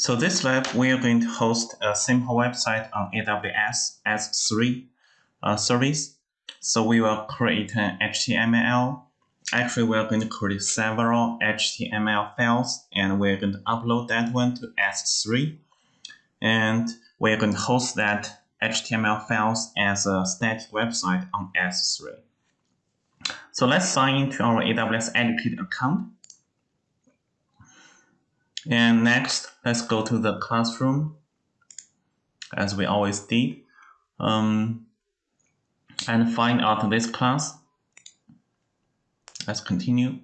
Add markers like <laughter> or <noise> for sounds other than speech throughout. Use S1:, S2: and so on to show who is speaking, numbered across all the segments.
S1: So this lab, we are going to host a simple website on AWS S3 uh, service. So we will create an HTML. Actually, we are going to create several HTML files and we're going to upload that one to S3. And we're going to host that HTML files as a static website on S3. So let's sign into our AWS Educate account. And next, let's go to the classroom, as we always did, um, and find out this class. Let's continue.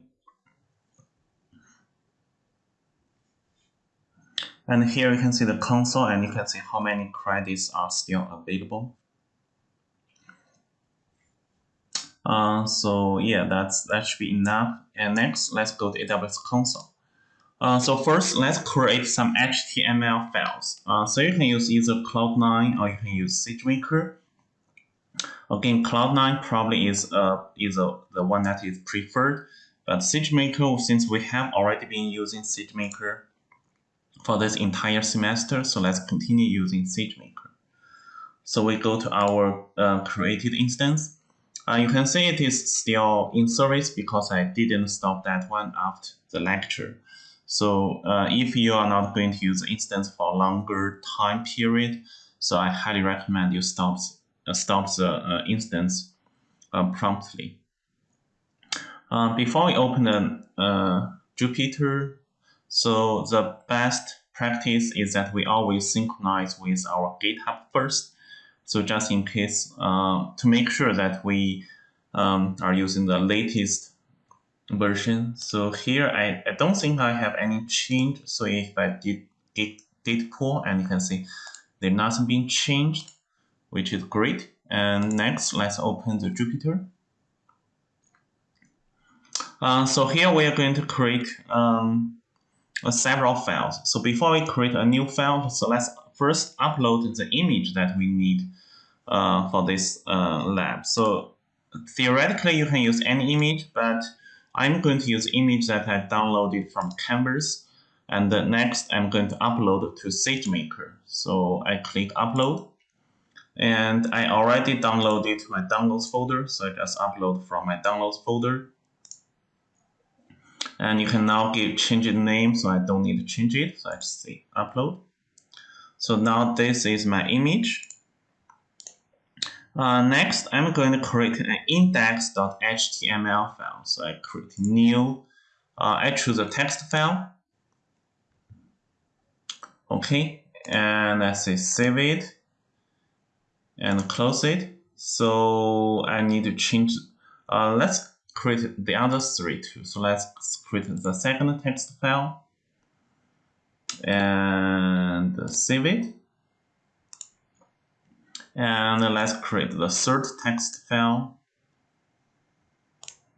S1: And here you can see the console and you can see how many credits are still available. Uh, so yeah, that's that should be enough. And next, let's go to AWS console. Uh, so first, let's create some HTML files. Uh, so you can use either Cloud9 or you can use SageMaker. Again, Cloud9 probably is uh, is uh, the one that is preferred, but SageMaker, since we have already been using SageMaker for this entire semester, so let's continue using SageMaker. So we go to our uh, created instance. Uh, you can see it is still in service because I didn't stop that one after the lecture. So uh, if you are not going to use instance for a longer time period, so I highly recommend you stop, uh, stop the uh, instance uh, promptly. Uh, before we open the uh, Jupyter, so the best practice is that we always synchronize with our GitHub first. So just in case, to make sure that we um, are using the latest version. So here, I, I don't think I have any change. So if I did git, git pull, and you can see there's nothing being changed, which is great. And next, let's open the Jupyter. Uh, so here we are going to create um, several files. So before we create a new file, so let's first upload the image that we need uh, for this uh, lab. So theoretically, you can use any image, but I'm going to use image that I downloaded from Canvas. And next, I'm going to upload to SageMaker. So I click Upload. And I already downloaded my downloads folder, so I just upload from my downloads folder. And you can now give change the name, so I don't need to change it. So I just say upload. So now this is my image. Uh, next, I'm going to create an index.html file. So I create new, uh, I choose a text file. Okay, and I say save it and close it. So I need to change, uh, let's create the other three too. So let's create the second text file and save it. And let's create the third text file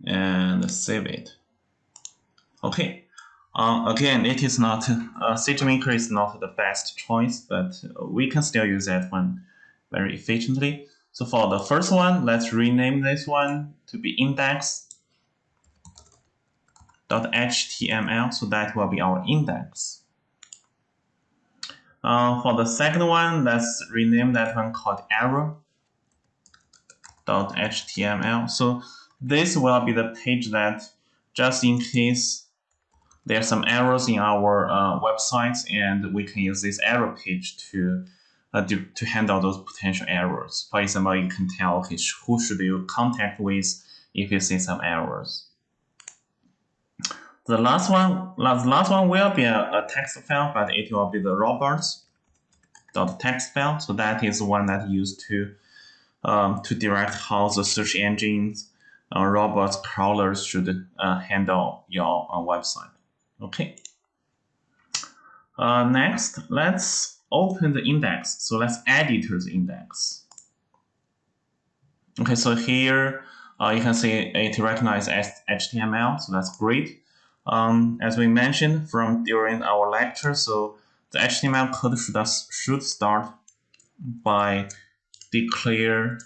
S1: and save it. Okay. Uh, again, it is not, uh, SageMaker is not the best choice, but we can still use that one very efficiently. So for the first one, let's rename this one to be index.html. So that will be our index. Uh, for the second one, let's rename that one called error.html. So this will be the page that just in case there are some errors in our uh, websites and we can use this error page to, uh, to, to handle those potential errors. For example, you can tell, okay, who should you contact with if you see some errors. The last one, the last one will be a, a text file, but it will be the robots.txt file. So that is one that used to um, to direct how the search engines, uh, robots, crawlers should uh, handle your uh, website. Okay. Uh, next, let's open the index. So let's edit the index. Okay, so here uh, you can see it recognizes HTML, so that's great. Um, as we mentioned from during our lecture, so the HTML code should, should start by declare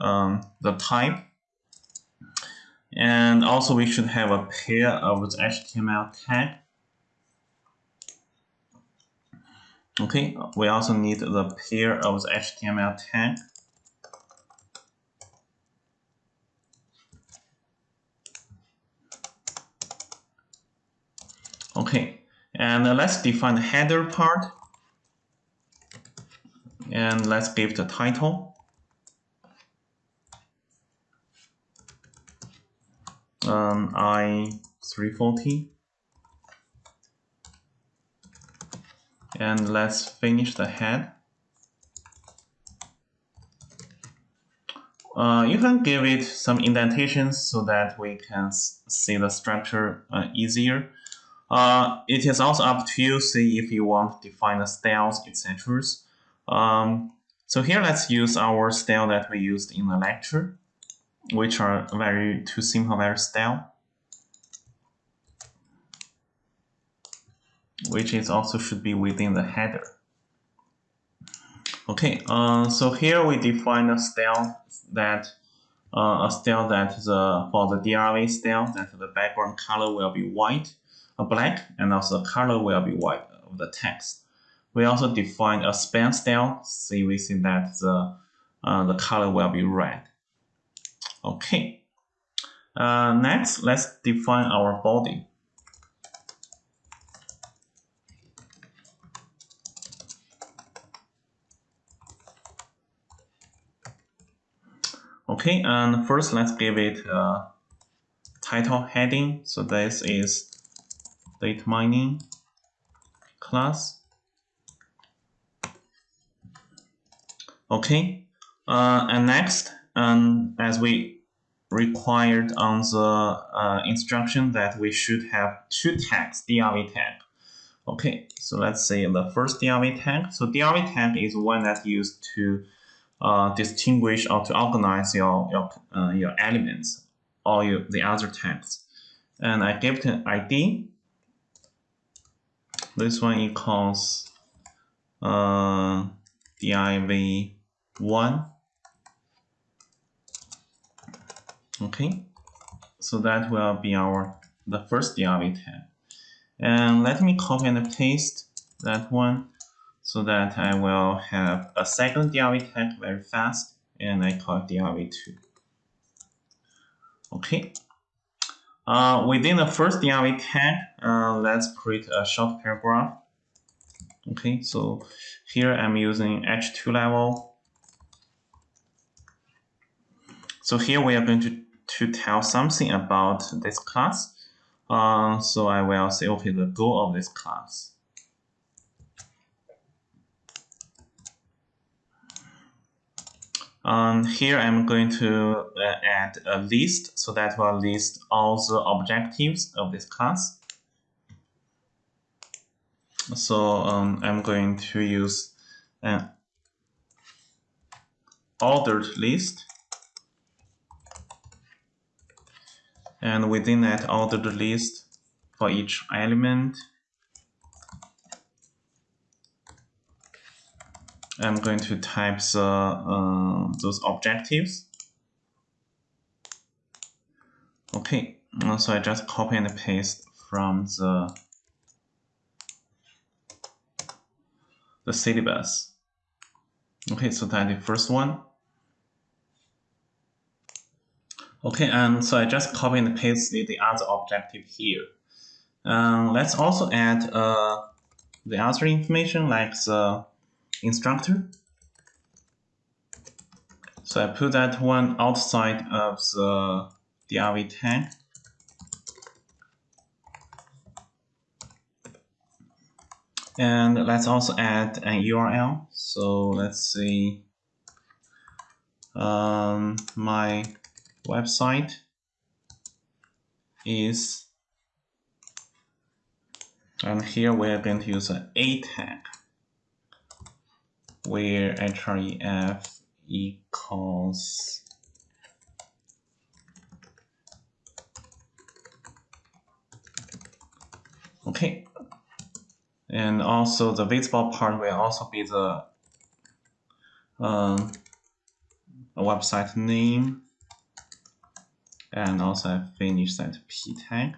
S1: um, the type. And also we should have a pair of the HTML tag. Okay, we also need the pair of the HTML tag. Okay, and let's define the header part. And let's give the title. Um, I340. And let's finish the head. Uh, you can give it some indentations so that we can see the structure uh, easier. Uh, it is also up to you, see if you want to define the styles, etc. Um, so here let's use our style that we used in the lecture, which are very too simple, very style. Which is also should be within the header. Okay, uh, so here we define a style that uh, a style that the for the DRV style that the background color will be white black and also the color will be white of the text. We also define a span style. See, we see that the uh, the color will be red. Okay. Uh, next, let's define our body. Okay, and first let's give it a title heading. So this is data mining class. Okay, uh, and next, um, as we required on the uh, instruction that we should have two tags, DRV tag. Okay, so let's say the first DRV tag. So DRV tag is one that's used to uh, distinguish or to organize your your uh, your elements or your, the other tags. And I give it an ID this one equals uh, div1 okay. So that will be our the first div tag and let me copy and paste that one so that I will have a second div tag very fast and I call it div2 okay uh, within the first DRV tag, uh, let's create a short paragraph. Okay, so here I'm using H2 level. So here we are going to, to tell something about this class. Uh, so I will say, okay, the goal of this class. Um, here I'm going to uh, add a list so that will list all the objectives of this class. So um, I'm going to use an ordered list. And within that ordered list, for each element, I'm going to type the, uh, those objectives. Okay, so I just copy and paste from the the syllabus. Okay, so that's the first one. Okay, and so I just copy and paste the, the other objective here. Um, let's also add uh, the other information like the instructor. So I put that one outside of the DRV tag. And let's also add an URL. So let's see um, my website is and here we're going to use an A tag where href equals okay. And also the visible part will also be the um, website name and also I finish that p tag.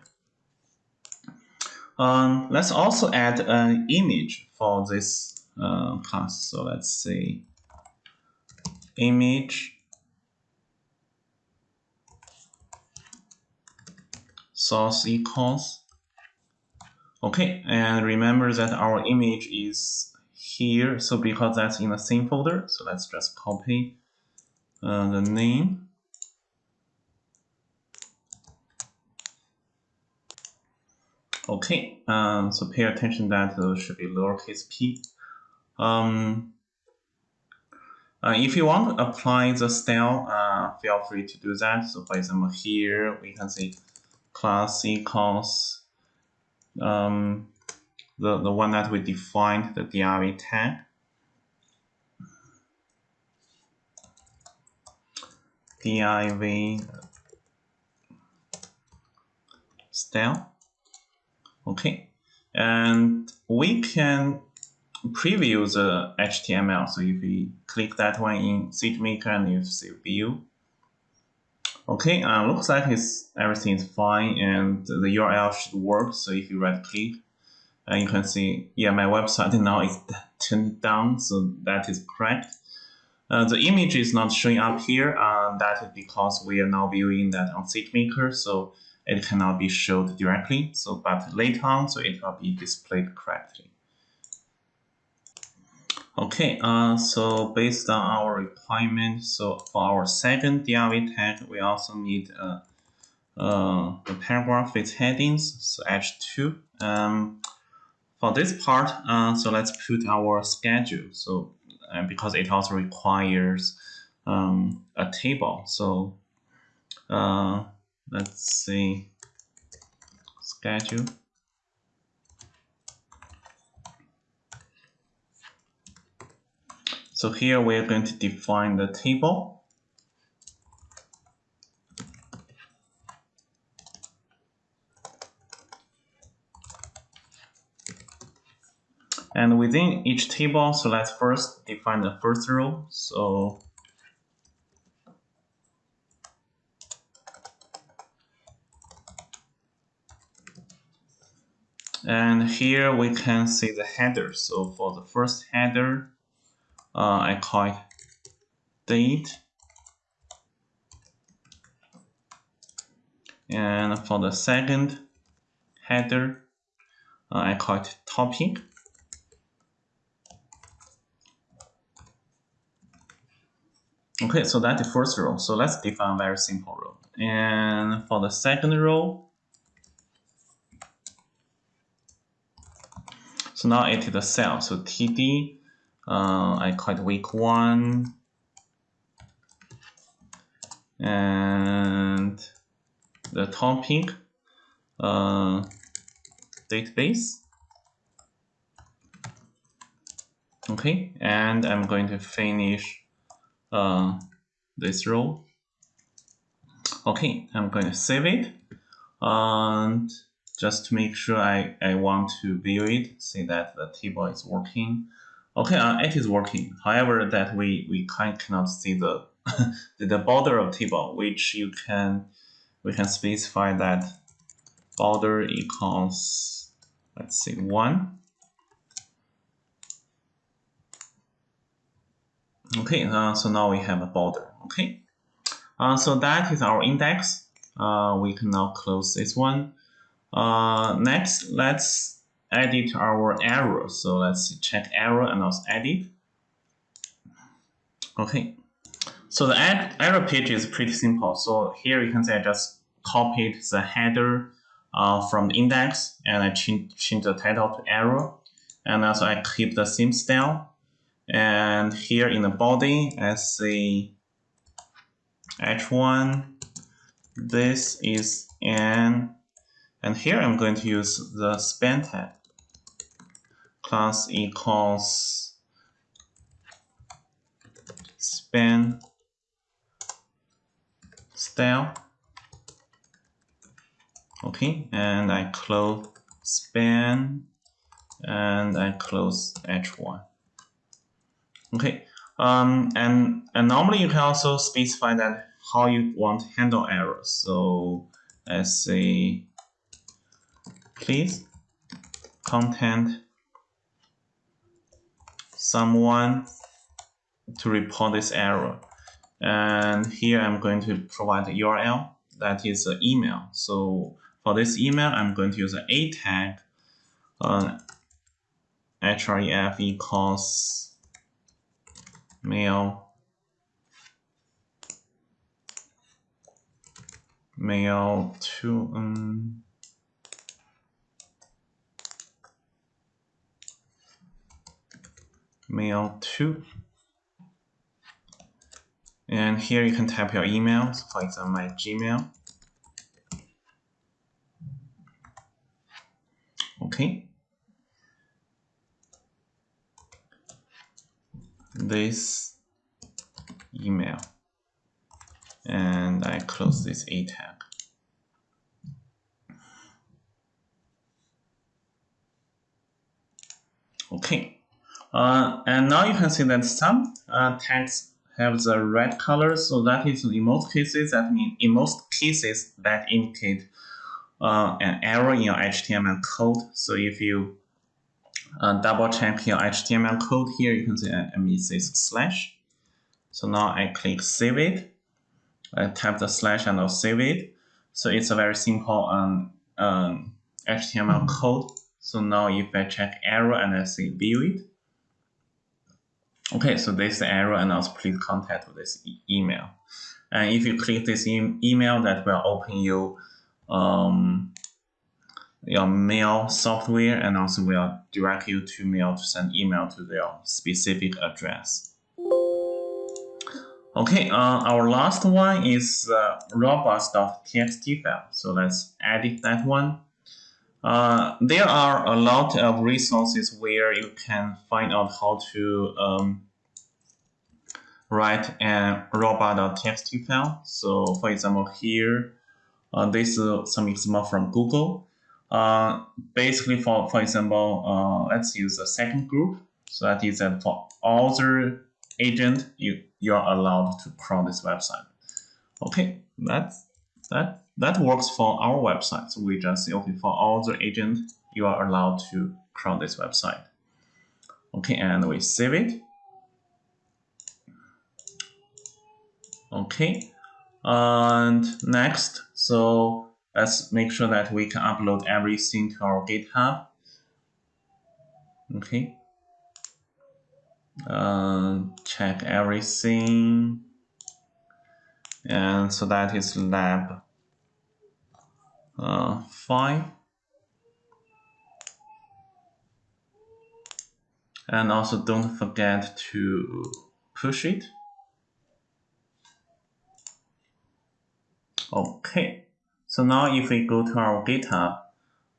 S1: Um, let's also add an image for this uh, class. So let's say image source equals. Okay, and remember that our image is here. So because that's in the same folder, so let's just copy uh, the name. Okay, um, so pay attention that uh, should be lowercase p. Um, uh, if you want to apply the style, uh, feel free to do that. So for example, here we can say class equals um, the, the one that we defined, the div tag. div style. Okay, and we can preview the HTML. So if we click that one in SageMaker and you see view, okay, uh, looks like it's everything is fine and the URL should work. So if you right click, uh, you can see, yeah, my website <laughs> now is turned down, so that is correct. Uh, the image is not showing up here. Uh, that is because we are now viewing that on SageMaker. So it cannot be showed directly. So, but later on, so it will be displayed correctly. Okay, uh, so based on our requirement, so for our second div tag, we also need uh, uh, the paragraph with headings, so H2. Um, for this part, uh, so let's put our schedule. So uh, because it also requires um, a table. So uh, let's see schedule so here we're going to define the table and within each table so let's first define the first row so And here we can see the header. So for the first header, I call it date. And for the second header, uh, I call it topic. Okay, so that's the first row. So let's define a very simple row. And for the second row, So now it is a cell. So TD, uh, I call it week one. And the topic, uh, database. Okay, and I'm going to finish uh, this row. Okay, I'm going to save it. And just to make sure I, I want to view it, see that the table is working. Okay, uh, it is working. However, that we, we kind cannot see <laughs> the, the border of table, which you can, we can specify that border equals, let's see, one. Okay, uh, so now we have a border, okay. Uh, so that is our index. Uh, we can now close this one. Uh, next, let's edit our arrow. So let's check arrow and also edit. Okay. So the error page is pretty simple. So here you can see I just copied the header uh, from the index and I change, change the title to arrow. And also I keep the same style. And here in the body, I say h1. This is an and here I'm going to use the span tag. Class equals span style. Okay, and I close span and I close h1. Okay, um, and, and normally you can also specify that how you want to handle errors. So let's say please content someone to report this error. And here I'm going to provide the URL that is an email. So for this email, I'm going to use an A tag, href equals mail mail to um, mail to and here you can type your email so for example my gmail. Okay. This email. And I close this A tag. Okay, uh, and now you can see that some uh, tags have the red color, so that is in most cases that mean in most cases that indicate uh, an error in your HTML code. So if you uh, double check your HTML code here, you can see uh, it says slash. So now I click save it I type the slash and I'll save it. So it's a very simple um, um, HTML code. So now if I check error and I say view it, okay, so this error and also please contact this e email. And if you click this e email, that will open you um, your mail software and also will direct you to mail to send email to their specific address. Okay, uh, our last one is uh, robots.txt file. So let's edit that one. Uh, there are a lot of resources where you can find out how to um, write a robot.txt file. So for example, here, uh, this is some example from Google. Uh, basically, for, for example, uh, let's use a second group. So that is that for other agent, you, you are allowed to crawl this website. Okay, that's, that, that works for our website. So we just say, okay, for all the agent, you are allowed to crawl this website. Okay, and we save it. Okay, and next, so let's make sure that we can upload everything to our GitHub. Okay, uh, check everything and so that is lab uh, 5 and also don't forget to push it. Okay. So now if we go to our GitHub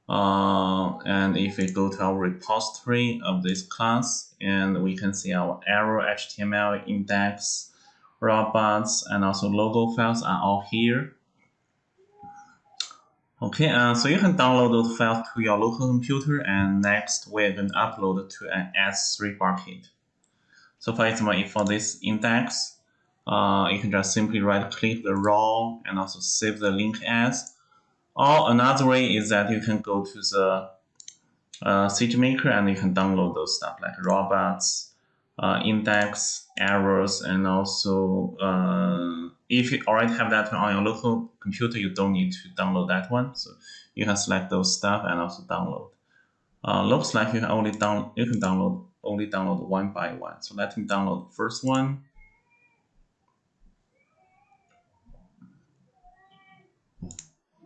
S1: uh, and if we go to our repository of this class, and we can see our arrow HTML index, robots, and also logo files are all here. Okay, uh, so you can download those files to your local computer, and next we're going to upload to an S3 bucket. So for example, if for this index, uh, you can just simply right click the raw and also save the link as or another way is that you can go to the uh, SageMaker and you can download those stuff like robots, uh, index, errors, and also uh, if you already have that on your local computer, you don't need to download that one. So you can select those stuff and also download. Uh, looks like you can only down you can download only download one by one. So let me download the first one.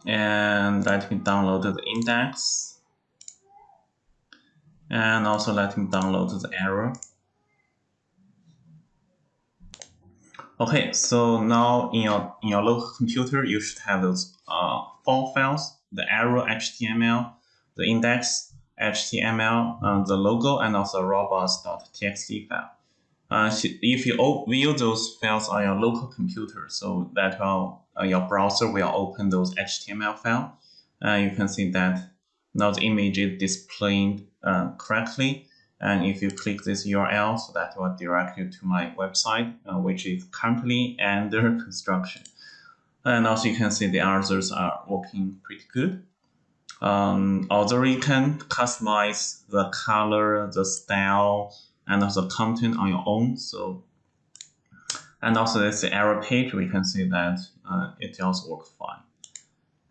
S1: and let me download the index and also let me download the error okay so now in your in your local computer you should have those uh, four files the arrow html the index html uh, the logo and also robots.txt file uh, if you view those files on your local computer so that will uh, your browser will open those HTML file. Uh, you can see that now the image is displayed uh, correctly. And if you click this URL, so that will direct you to my website, uh, which is currently under <laughs> construction. And also you can see the others are working pretty good. Um, although you can customize the color, the style, and also content on your own. So, and also this error page, we can see that uh, it also works fine.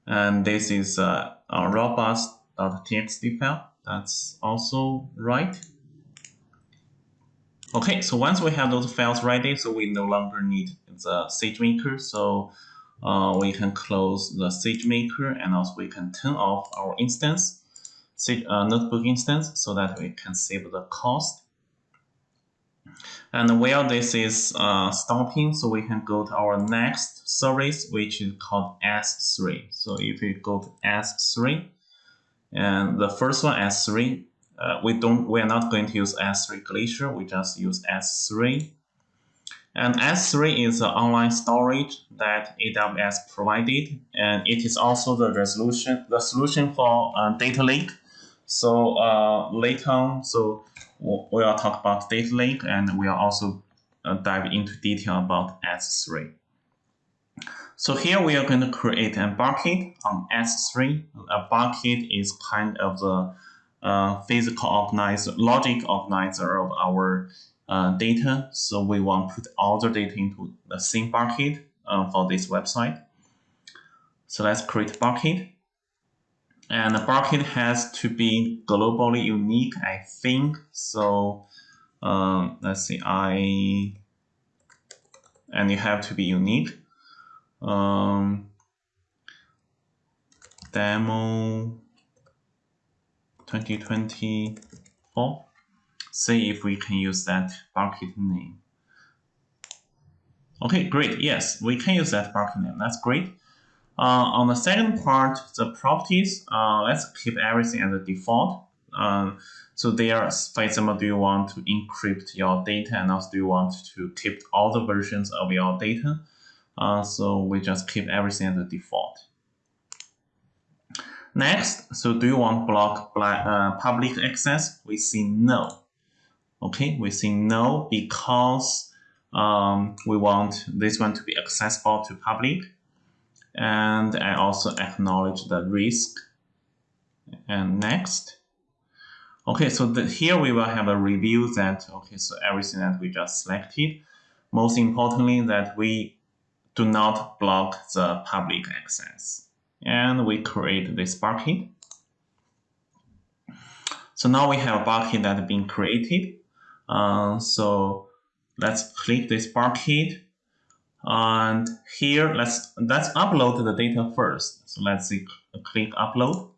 S1: And this is uh, a robots.txt file. That's also right. Okay, so once we have those files ready, so we no longer need the SageMaker. So uh, we can close the SageMaker and also we can turn off our instance, Sage, uh, notebook instance, so that we can save the cost. And while this is uh, stopping, so we can go to our next service, which is called S3. So if we go to S3, and the first one S3, uh, we don't, we are not going to use S3 Glacier, we just use S3. And S3 is an online storage that AWS provided, and it is also the resolution, the solution for uh, data lake. So uh, later on, so we'll talk about data lake, and we'll also uh, dive into detail about S3. So here we are going to create a bucket on S3. A bucket is kind of the physical organizer, logic organizer of our uh, data. So we want to put all the data into the same bucket uh, for this website. So let's create bucket. And the bucket has to be globally unique, I think. So um, let's see, I, and you have to be unique. Um, demo 2024 see if we can use that bucket name. Okay, great. Yes, we can use that bucket name. That's great. Uh, on the second part, the properties, uh, let's keep everything as a default. Um, so there, for example, do you want to encrypt your data and also do you want to keep all the versions of your data? Uh, so we just keep everything as a default. Next, so do you want block uh, public access? We say no. Okay, we say no because um, we want this one to be accessible to public. And I also acknowledge the risk. And next. Okay, so the, here we will have a review that, okay, so everything that we just selected. Most importantly, that we do not block the public access. And we create this bucket. So now we have a bucket that has been created. Uh, so let's click this bucket. And here, let's, let's upload the data first. So let's see, click upload.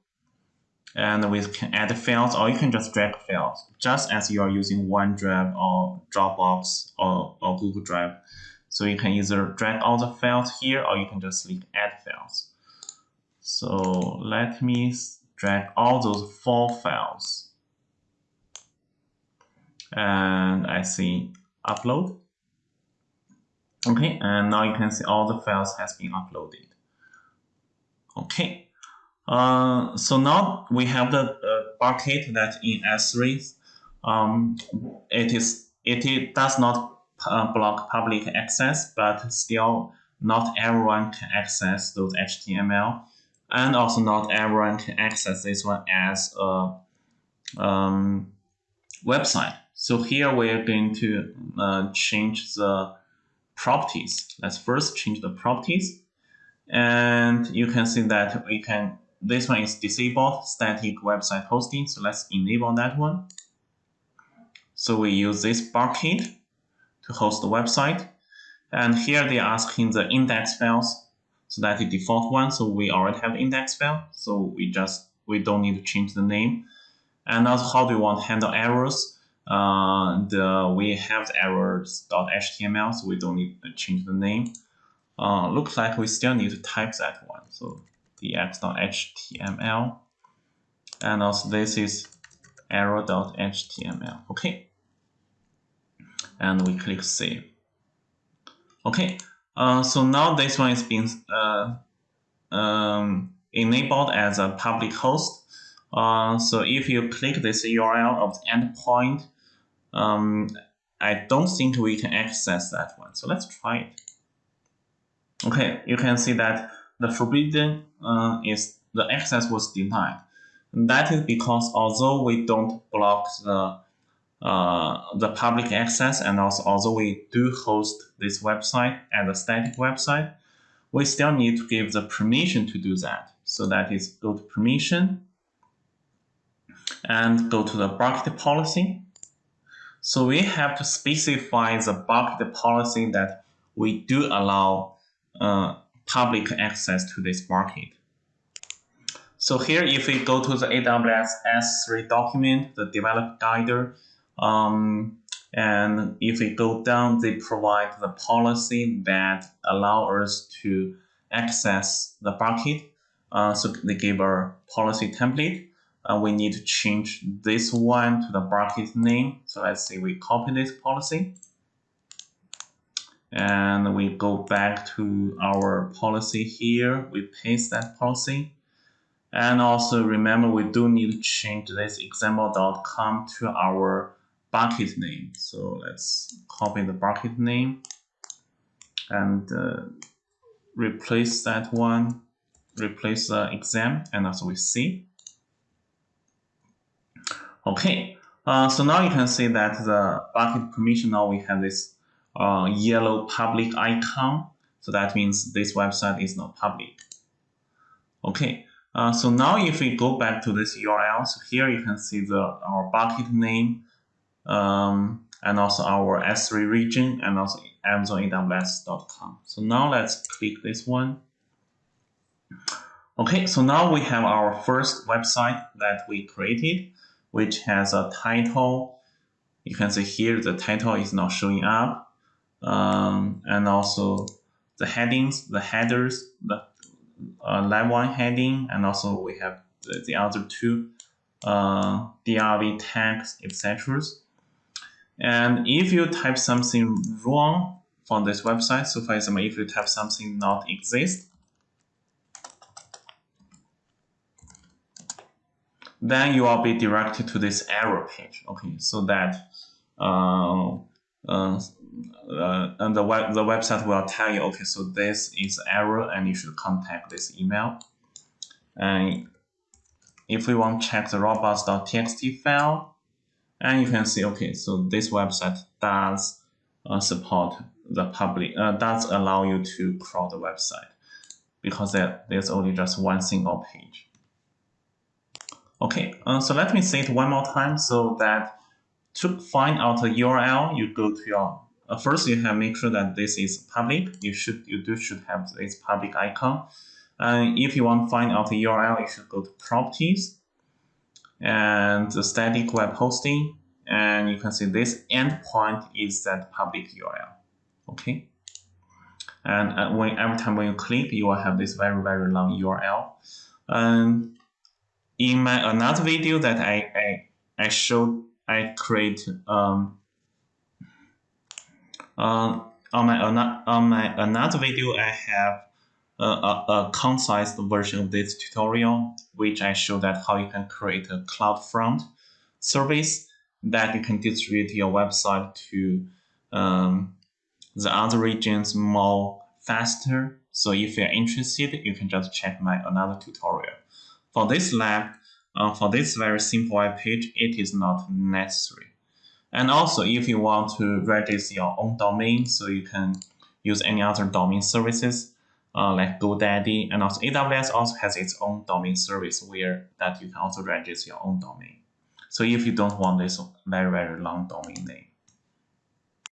S1: And we can add files or you can just drag files, just as you are using OneDrive or Dropbox or, or Google Drive. So you can either drag all the files here or you can just click add files. So let me drag all those four files and I see upload. Okay, and now you can see all the files has been uploaded. Okay, uh, so now we have the uh, bucket that in S3, um, it is it, it does not uh, block public access, but still not everyone can access those HTML, and also not everyone can access this one as a um, website. So here we're going to uh, change the properties. Let's first change the properties. And you can see that we can, this one is disabled static website hosting. So let's enable that one. So we use this bucket to host the website. And here they're asking the index files. So that's the default one. So we already have index file. So we just, we don't need to change the name. And also how do you want to handle errors? Uh, the, we have the errors.html, so we don't need to change the name. Uh, looks like we still need to type that one. So dx.html. And also this is error.html. Okay. And we click save. Okay. Uh, so now this one is being uh, um, enabled as a public host. Uh, so if you click this URL of the endpoint, um, I don't think we can access that one. So let's try it. Okay, you can see that the forbidden uh, is the access was denied. That is because although we don't block the the public access and also although we do host this website as a static website, we still need to give the permission to do that. So that is go to permission and go to the bucket policy. So we have to specify the bucket policy that we do allow uh, public access to this bucket. So here, if we go to the AWS S3 document, the developer guide, um, and if we go down, they provide the policy that allow us to access the bucket. Uh, so they give a policy template. Uh, we need to change this one to the bucket name. So let's say we copy this policy. And we go back to our policy here. We paste that policy. And also remember, we do need to change this example.com to our bucket name. So let's copy the bucket name and uh, replace that one, replace the exam and also with C. Okay, uh, so now you can see that the bucket permission now we have this uh, yellow public icon. So that means this website is not public. Okay, uh, so now if we go back to this URL, so here you can see the our bucket name um, and also our S3 region and also AmazonAWS.com. So now let's click this one. Okay, so now we have our first website that we created, which has a title. You can see here the title is not showing up. Um, and also the headings, the headers, the uh, line one heading, and also we have the, the other two uh, DRV tags, etc. And if you type something wrong from this website, so for example, if you type something not exist, then you will be directed to this error page. Okay, so that uh, uh, uh, and the web the website will tell you, okay, so this is error, and you should contact this email. And if we want to check the robots.txt file, and you can see, okay, so this website does uh, support the public, uh, does allow you to crawl the website because there, there's only just one single page. Okay, uh, so let me say it one more time so that to find out the URL, you go to your, uh, first you have make sure that this is public. You should, you do should have this public icon. And if you want to find out the URL, you should go to properties and the static web hosting. And you can see this endpoint is that public URL. Okay. And uh, when every time when you click, you will have this very, very long URL. And in my another video that I, I, I showed, I create um, uh, on my on my another video, I have a, a concise version of this tutorial, which I show that how you can create a CloudFront service that you can distribute your website to um, the other regions more faster. So if you're interested, you can just check my another tutorial. For this lab, uh, for this very simple web page, it is not necessary. And also, if you want to register your own domain, so you can use any other domain services, uh, like GoDaddy, and also AWS also has its own domain service where that you can also register your own domain. So if you don't want this very, very long domain name.